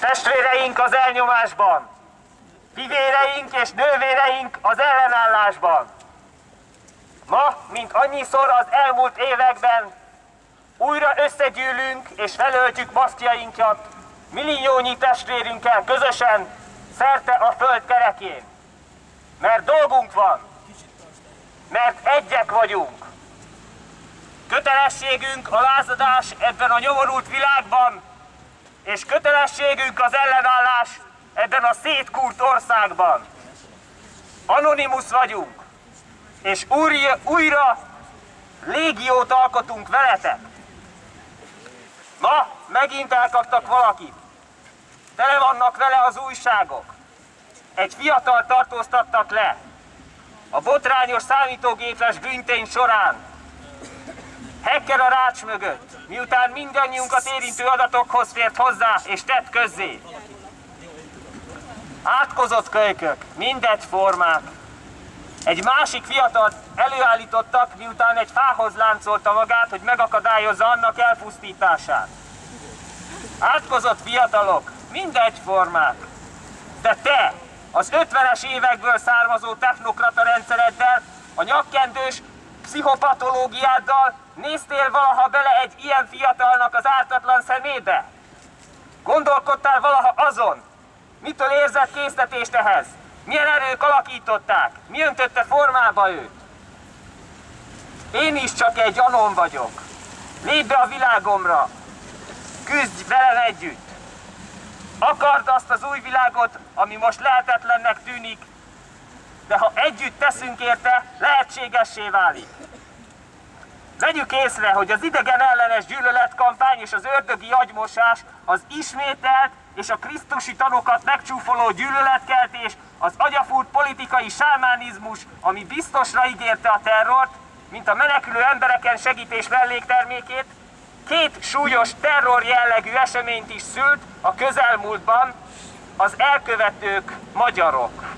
Testvéreink az elnyomásban, fivéreink és nővéreink az ellenállásban. Ma, mint annyiszor az elmúlt években, újra összegyűlünk és felöltjük masztjainkat milliónyi testvérünkkel közösen szerte a föld kerekén. Mert dolgunk van, mert egyek vagyunk. Kötelességünk a lázadás ebben a nyomorult világban, és kötelességünk az ellenállás ebben a szétkúrt országban. Anonimus vagyunk, és újra, újra légiót alkotunk veletek. Ma megint elkaptak valakit. Tele vannak vele az újságok. Egy fiatal tartóztattak le. A botrányos számítógépes bűntény során. Hacker a rács mögött, miután mindannyiunkat érintő adatokhoz fért hozzá és tett közzé. Átkozott kölykök, mindegy formák. Egy másik fiatalt előállítottak, miután egy fához láncolta magát, hogy megakadályozza annak elpusztítását. Átkozott fiatalok, mindegy formák. De te, az 50-es évekből származó technokrata rendszereddel, a nyakkendős pszichopatológiáddal néztél valaha bele egy ilyen fiatalnak az ártatlan szemébe? Gondolkodtál valaha azon, mitől érzett késztetést ehhez? Milyen erők alakították? Mi öntötte formába őt? Én is csak egy anom vagyok. Lépj be a világomra. Küzdj velem együtt. Akard azt az új világot, ami most lehetetlennek tűnik, de ha együtt teszünk érte, lehetségessé válik. Vegyük észre, hogy az idegen ellenes gyűlöletkampány és az ördögi agymosás, az ismételt és a krisztusi tanokat megcsúfoló gyűlöletkeltés, az agyafúrt politikai sámánizmus, ami biztosra ígérte a terrort, mint a menekülő embereken segítés melléktermékét, két súlyos terror jellegű eseményt is szült a közelmúltban az elkövetők magyarok.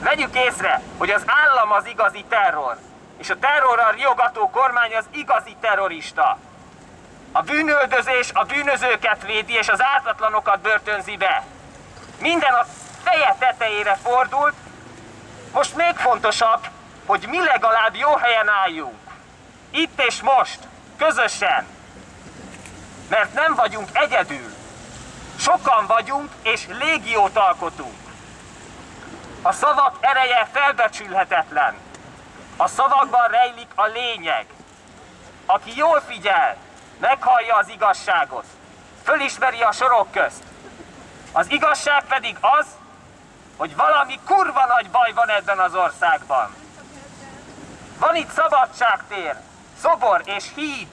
Vegyük észre, hogy az állam az igazi terror, és a terrorral riogató kormány az igazi terrorista. A bűnöldözés a bűnözőket védi, és az ártatlanokat börtönzi be. Minden a feje tetejére fordult, most még fontosabb, hogy mi legalább jó helyen álljunk. Itt és most, közösen. Mert nem vagyunk egyedül. Sokan vagyunk, és légiót alkotunk. A szavak ereje felbecsülhetetlen. A szavakban rejlik a lényeg. Aki jól figyel, meghallja az igazságot, fölismeri a sorok közt. Az igazság pedig az, hogy valami kurva nagy baj van ebben az országban. Van itt szabadságtér, szobor és híd.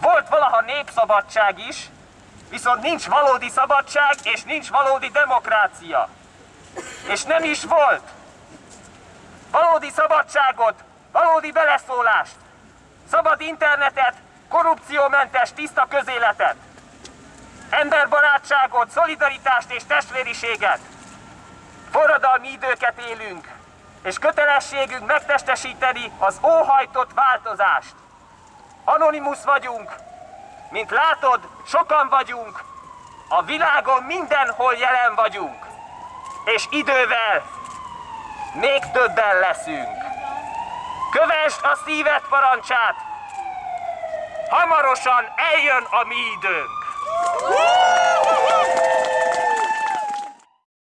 Volt valaha népszabadság is, viszont nincs valódi szabadság és nincs valódi demokrácia. És nem is volt. Valódi szabadságot, valódi beleszólást, szabad internetet, korrupciómentes, tiszta közéletet, emberbarátságot, szolidaritást és testvériséget. Forradalmi időket élünk, és kötelességünk megtestesíteni az óhajtott változást. Anonimus vagyunk, mint látod, sokan vagyunk, a világon mindenhol jelen vagyunk, és idővel még többen leszünk. Kövesd a szíved parancsát, hamarosan eljön a mi időnk.